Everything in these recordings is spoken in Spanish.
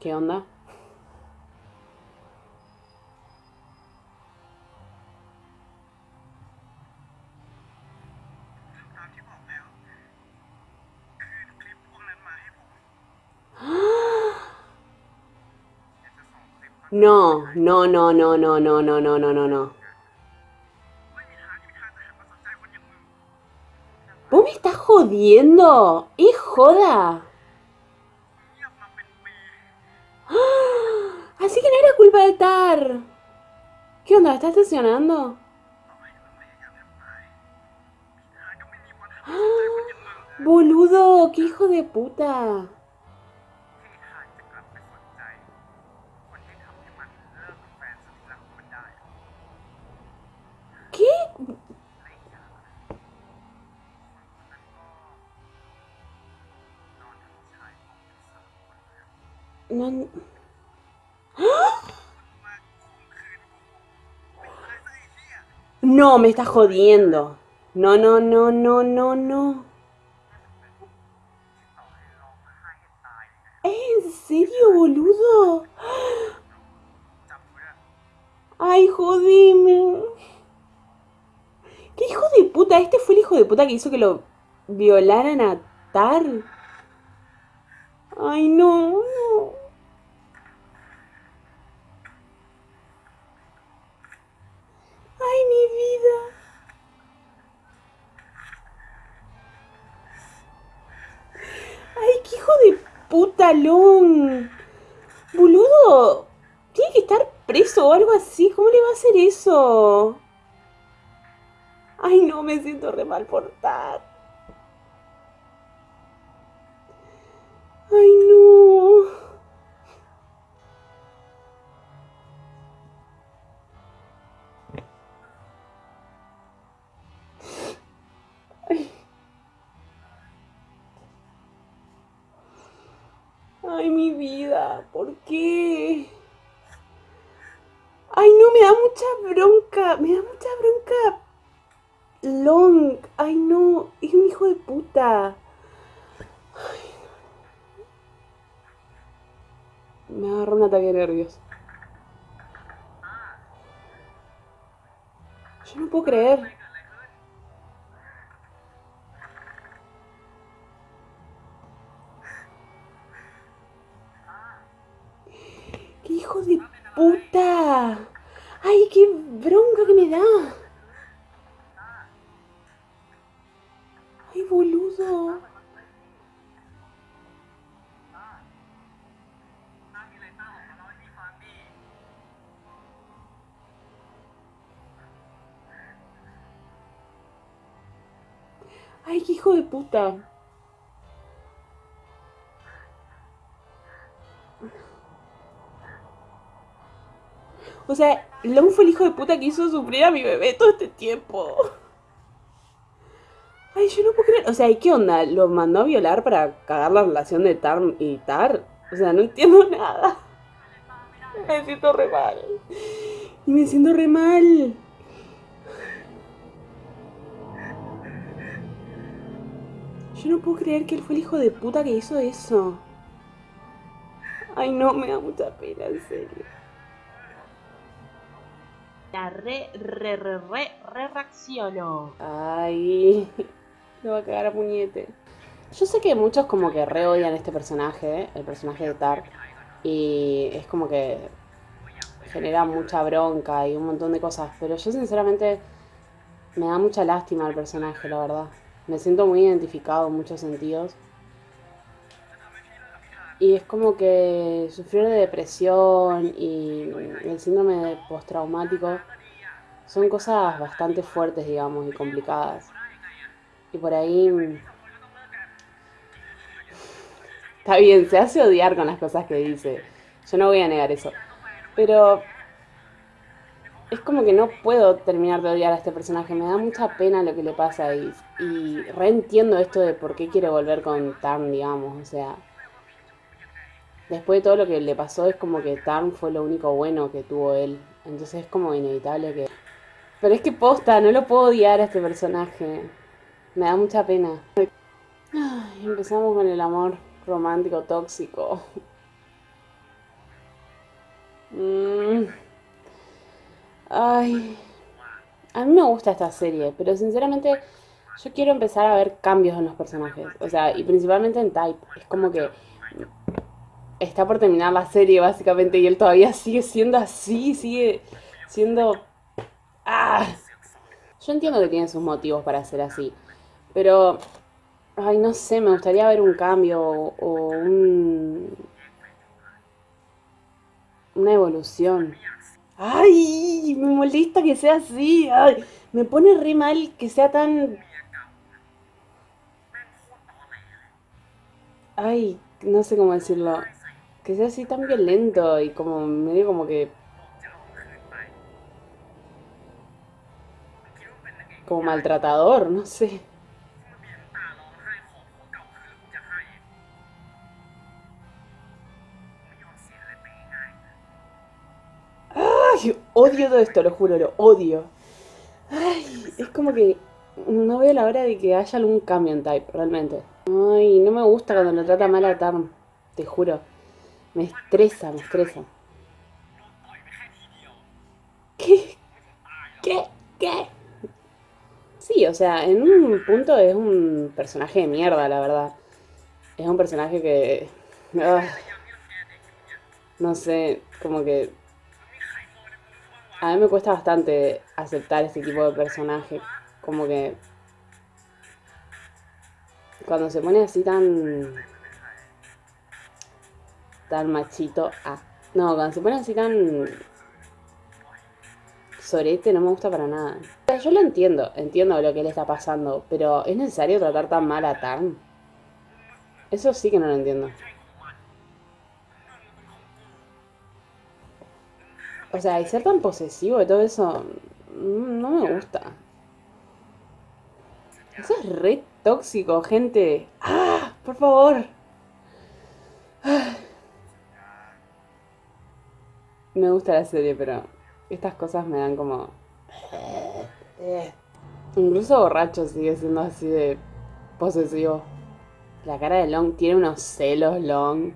¿Qué onda? No, no, no, no, no, no, no, no, no, no, no. ¿Vos me estás jodiendo? ¿Es joda? Así que no era culpa de Tar. ¿Qué onda? ¿Estás estacionando? Boludo, qué hijo de puta. No... No, me está jodiendo. No, no, no, no, no, no. ¿En serio, boludo? Ay, jodime. ¿Qué hijo de puta? Este fue el hijo de puta que hizo que lo violaran a Tar. Ay, no, no. Ay, mi vida. Ay, qué hijo de puta, Long. Boludo. Tiene que estar preso o algo así. ¿Cómo le va a hacer eso? Ay, no, me siento re mal por Tar. Ay, mi vida, ¿por qué? Ay, no, me da mucha bronca, me da mucha bronca. Long, ay, no, es un hijo de puta. Me agarró un ataque nervios. Yo no puedo creer. ¡Ay, qué hijo de puta! O sea, Long fue el hijo de puta que hizo sufrir a mi bebé todo este tiempo. Ay, yo no puedo creer. O sea, ¿y qué onda? ¿Lo mandó a violar para cagar la relación de Tar y Tar? O sea, no entiendo nada. Me siento re mal. Y me siento re mal. Yo no puedo creer que él fue el hijo de puta que hizo eso. Ay, no, me da mucha pena, en serio. La re, re, re, re, re reacciono. Ay, lo va a cagar a puñete. Yo sé que muchos como que re odian este personaje, el personaje de Tar. Y es como que genera mucha bronca y un montón de cosas. Pero yo sinceramente me da mucha lástima el personaje, la verdad. Me siento muy identificado en muchos sentidos. Y es como que sufrir de depresión y el síndrome postraumático son cosas bastante fuertes, digamos, y complicadas. Y por ahí... Está bien, se hace odiar con las cosas que dice. Yo no voy a negar eso. Pero es como que no puedo terminar de odiar a este personaje. Me da mucha pena lo que le pasa y, y reentiendo esto de por qué quiere volver con Tarn, digamos. O sea, después de todo lo que le pasó, es como que Tarn fue lo único bueno que tuvo él. Entonces es como inevitable que. Pero es que posta, no lo puedo odiar a este personaje. Me da mucha pena. Empezamos con el amor romántico tóxico. Mm. Ay. A mí me gusta esta serie, pero sinceramente yo quiero empezar a ver cambios en los personajes. O sea, y principalmente en Type. Es como que está por terminar la serie básicamente y él todavía sigue siendo así, sigue siendo... ¡Ah! Yo entiendo que tiene sus motivos para ser así, pero... Ay, no sé, me gustaría ver un cambio o un... Una evolución. ¡Ay! Me molesta que sea así. Ay, me pone re mal que sea tan... Ay, no sé cómo decirlo. Que sea así tan violento y como medio como que... Como maltratador, no sé. Odio todo esto, lo juro, lo odio. Ay, es como que no veo la hora de que haya algún cambio en Type, realmente. Ay, no me gusta cuando lo trata mal a Tarm, te juro. Me estresa, me estresa. ¿Qué? ¿Qué? ¿Qué? Sí, o sea, en un punto es un personaje de mierda, la verdad. Es un personaje que... Ah, no sé, como que a mí me cuesta bastante aceptar este tipo de personaje. Como que. Cuando se pone así tan. tan machito. Ah. No, cuando se pone así tan. sorete no me gusta para nada. Yo lo entiendo, entiendo lo que le está pasando, pero ¿es necesario tratar tan mal a Tarn? Eso sí que no lo entiendo. O sea, y ser tan posesivo y todo eso, mm, no me gusta. Eso es re tóxico, gente. ¡Ah! Por favor. Me gusta la serie, pero estas cosas me dan como... Incluso borracho sigue siendo así de posesivo. La cara de Long tiene unos celos, Long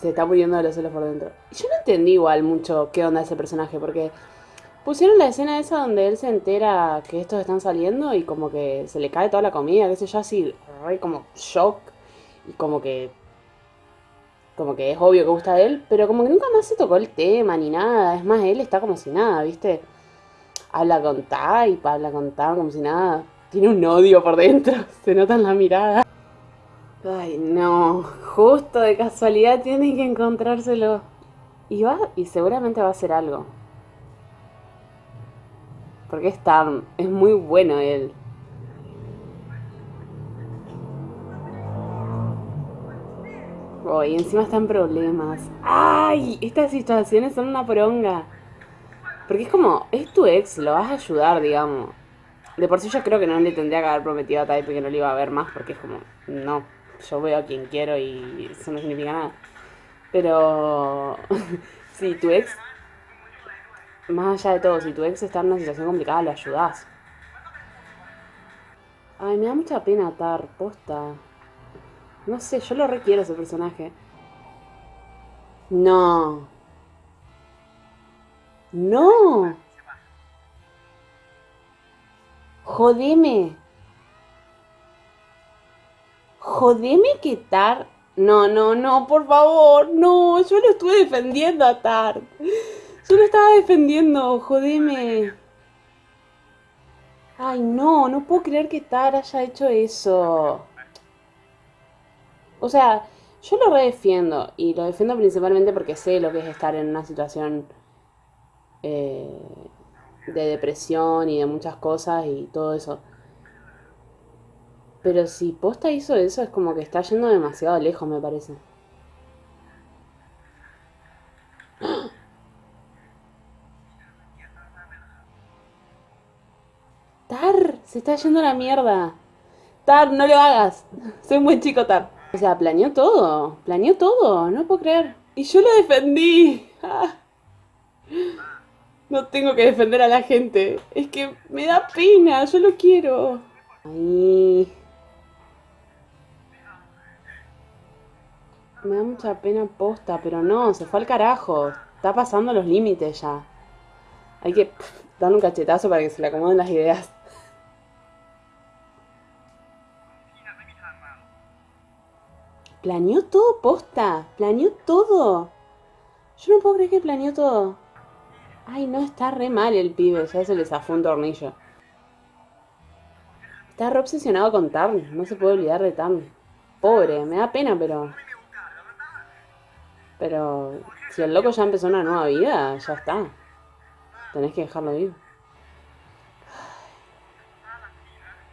se está muriendo de los celos por dentro. Yo no entendí igual mucho qué onda ese personaje, porque pusieron la escena esa donde él se entera que estos están saliendo y como que se le cae toda la comida, qué sé yo, así, re como shock, y como que. Como que es obvio que gusta de él, pero como que nunca más se tocó el tema ni nada. Es más, él está como si nada, ¿viste? Habla con Type, habla con Type como si nada. Tiene un odio por dentro, se nota en la mirada. Ay, no. Justo de casualidad tiene que encontrárselo. Y va, y seguramente va a hacer algo. Porque es tan, es muy bueno él. Oh, encima está en problemas. ¡Ay! Estas situaciones son una poronga. Porque es como, es tu ex, lo vas a ayudar, digamos. De por sí yo creo que no le tendría que haber prometido a Type que no le iba a ver más, porque es como, no yo veo a quien quiero y eso no significa nada. Pero si tu ex, más allá de todo, si tu ex está en una situación complicada, lo ayudas. Ay, me da mucha pena atar, posta. No sé, yo lo requiero ese personaje. No. No. Jodeme. Jodeme que Tar. No, no, no, por favor, no, yo lo estuve defendiendo a Tar. Yo lo estaba defendiendo, jodeme. Ay, no, no puedo creer que Tar haya hecho eso. O sea, yo lo redefiendo y lo defiendo principalmente porque sé lo que es estar en una situación eh, de depresión y de muchas cosas y todo eso. Pero si Posta hizo eso, es como que está yendo demasiado lejos, me parece. Tar, se está yendo a la mierda. Tar, no lo hagas. Soy un buen chico, Tar. O sea, planeó todo. Planeó todo. No puedo creer. Y yo lo defendí. No tengo que defender a la gente. Es que me da pena. Yo lo quiero. Ay. Me da mucha pena posta, pero no, se fue al carajo. Está pasando los límites ya. Hay que darle un cachetazo para que se le acomoden las ideas. Planeó todo posta, planeó todo. Yo no puedo creer que planeó todo. Ay, no, está re mal el pibe, ya se le zafó un tornillo. Está re obsesionado con Tarn, no se puede olvidar de Tarn. Pobre, me da pena, pero... Pero si el loco ya empezó una nueva vida, ya está. Tenés que dejarlo ir.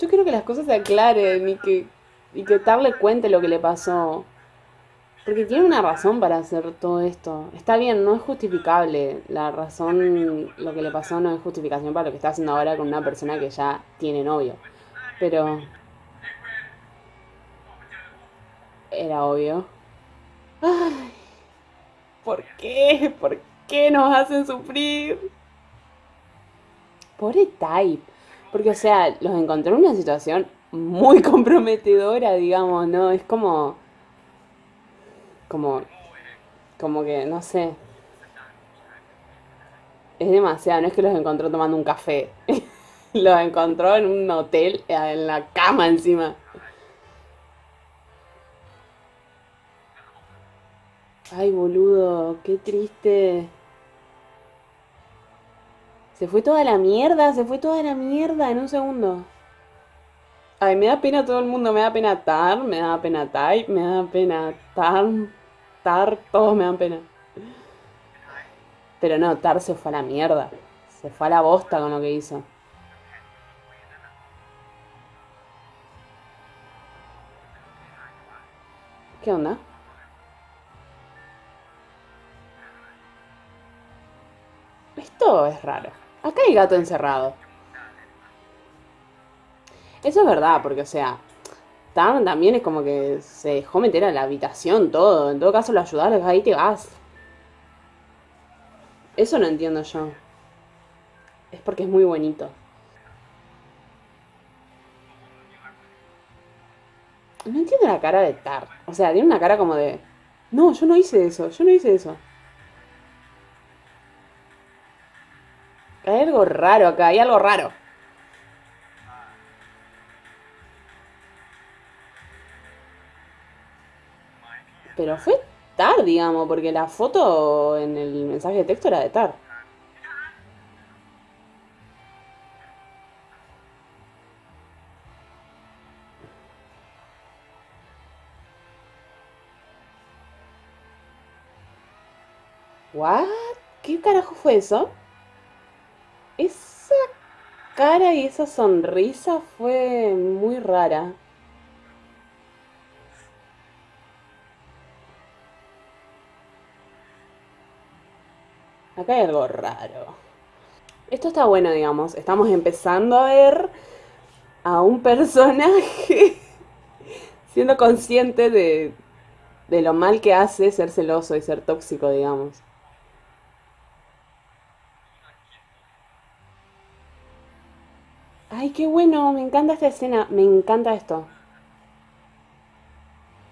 Yo quiero que las cosas se aclaren y que, y que Tar le cuente lo que le pasó. Porque tiene una razón para hacer todo esto. Está bien, no es justificable. La razón, lo que le pasó no es justificación para lo que está haciendo ahora con una persona que ya tiene novio. Pero... Era obvio. Ay, ¿Por qué? ¿Por qué nos hacen sufrir? Pobre Type. Porque, o sea, los encontré en una situación muy comprometedora, digamos, ¿no? Es como. Como. Como que, no sé. Es demasiado, no es que los encontró tomando un café. los encontró en un hotel, en la cama encima. Ay, boludo, qué triste. Se fue toda la mierda, se fue toda la mierda en un segundo. Ay, me da pena todo el mundo, me da pena Tar, me da pena Type, me da pena Tar, Tar, todos me dan pena. Pero no, Tar se fue a la mierda. Se fue a la bosta con lo que hizo. ¿Qué onda? Es raro. Acá hay gato encerrado. Eso es verdad, porque, o sea, Tam también es como que se dejó meter a la habitación todo. En todo caso, lo ayudaron, ahí te vas. Eso no entiendo yo. Es porque es muy bonito. No entiendo la cara de Tar. O sea, tiene una cara como de... No, yo no hice eso, yo no hice eso. Hay algo raro acá, hay algo raro. Pero fue Tar, digamos, porque la foto en el mensaje de texto era de Tar. ¿What? ¿Qué carajo fue eso? Esa cara y esa sonrisa fue muy rara. Acá hay algo raro. Esto está bueno, digamos. Estamos empezando a ver a un personaje siendo consciente de, de lo mal que hace ser celoso y ser tóxico, digamos. Ay, qué bueno, me encanta esta escena, me encanta esto.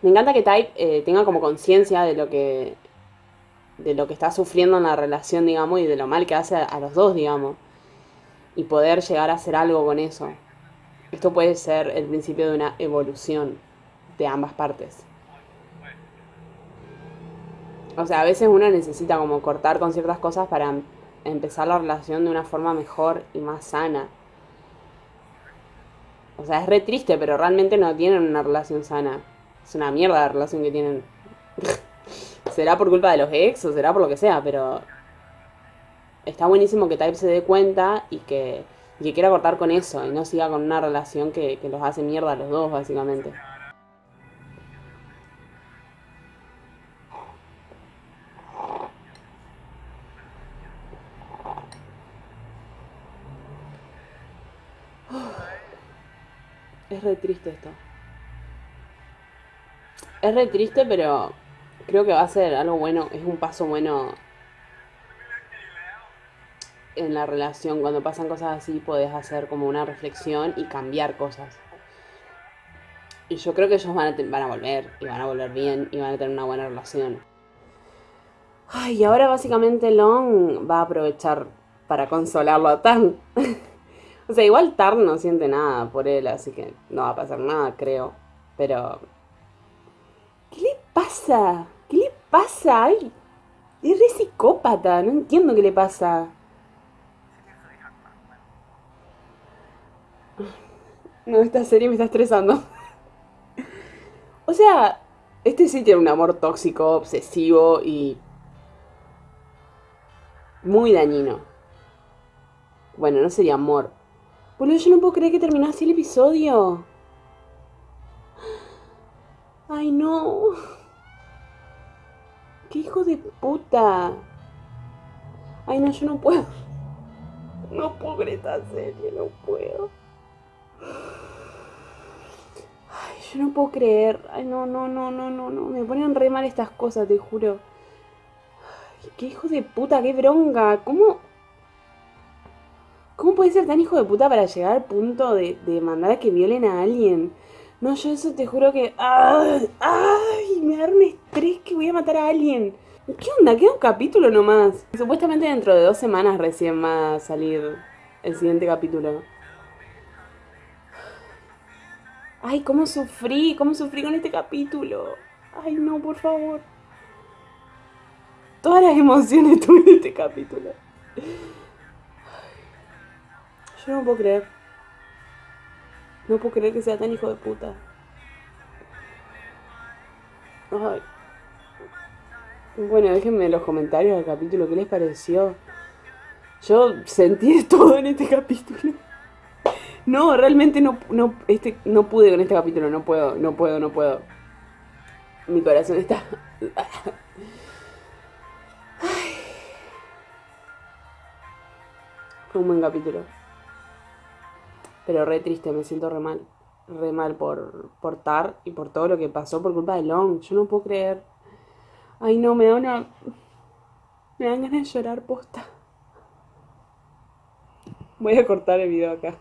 Me encanta que Type eh, tenga como conciencia de lo que de lo que está sufriendo en la relación, digamos, y de lo mal que hace a, a los dos, digamos. Y poder llegar a hacer algo con eso. Esto puede ser el principio de una evolución de ambas partes. O sea, a veces uno necesita como cortar con ciertas cosas para em- empezar la relación de una forma mejor y más sana. O sea, es re triste, pero realmente no tienen una relación sana. Es una mierda la relación que tienen. será por culpa de los ex o será por lo que sea, pero está buenísimo que Type se dé cuenta y que, quiera cortar con eso y no siga con una relación que, que los hace mierda a los dos, básicamente. Es re triste esto. Es re triste, pero creo que va a ser algo bueno, es un paso bueno en la relación. Cuando pasan cosas así, podés hacer como una reflexión y cambiar cosas. Y yo creo que ellos van a, van a volver, y van a volver bien, y van a tener una buena relación. Ay, y ahora básicamente Long va a aprovechar para consolarlo a Tarn. o sea, igual Tarn no siente nada por él, así que no va a pasar nada, creo. Pero... ¿Qué le pasa? ¿Qué le pasa? Ay, es psicópata, no entiendo qué le pasa. No, esta serie me está estresando. O sea, este sí tiene un amor tóxico, obsesivo y muy dañino. Bueno, no sería amor. Boludo, yo no puedo creer que terminó así el episodio. Ay, no. Qué hijo de puta. Ay, no, yo no puedo. No puedo ver esta serie, no puedo. Ay, yo no puedo creer. Ay, no, no, no, no, no, no. Me ponen re mal estas cosas, te juro. Qué hijo de puta, qué bronca. ¿Cómo? ¿Cómo puede ser tan hijo de puta para llegar al punto de, de mandar a que violen a alguien? No, yo eso te juro que. ¡Ay! ¡Ay! Me da estrés que voy a matar a alguien. ¿Qué onda? Queda un capítulo nomás. Supuestamente dentro de dos semanas recién va a salir el siguiente capítulo. Ay, cómo sufrí, cómo sufrí con este capítulo. Ay, no, por favor. Todas las emociones tuve en este capítulo. Yo no puedo creer. No puedo creer que sea tan hijo de puta. Ay. Bueno, déjenme en los comentarios del capítulo qué les pareció. Yo sentí todo en este capítulo. No, realmente no, no, este, no pude con este capítulo, no puedo, no puedo, no puedo. Mi corazón está... Ay. Fue un buen capítulo. Pero re triste, me siento re mal. Re mal por, por Tar y por todo lo que pasó por culpa de Long. Yo no puedo creer. Ay, no, me da una. Me dan ganas de llorar posta. Voy a cortar el video acá.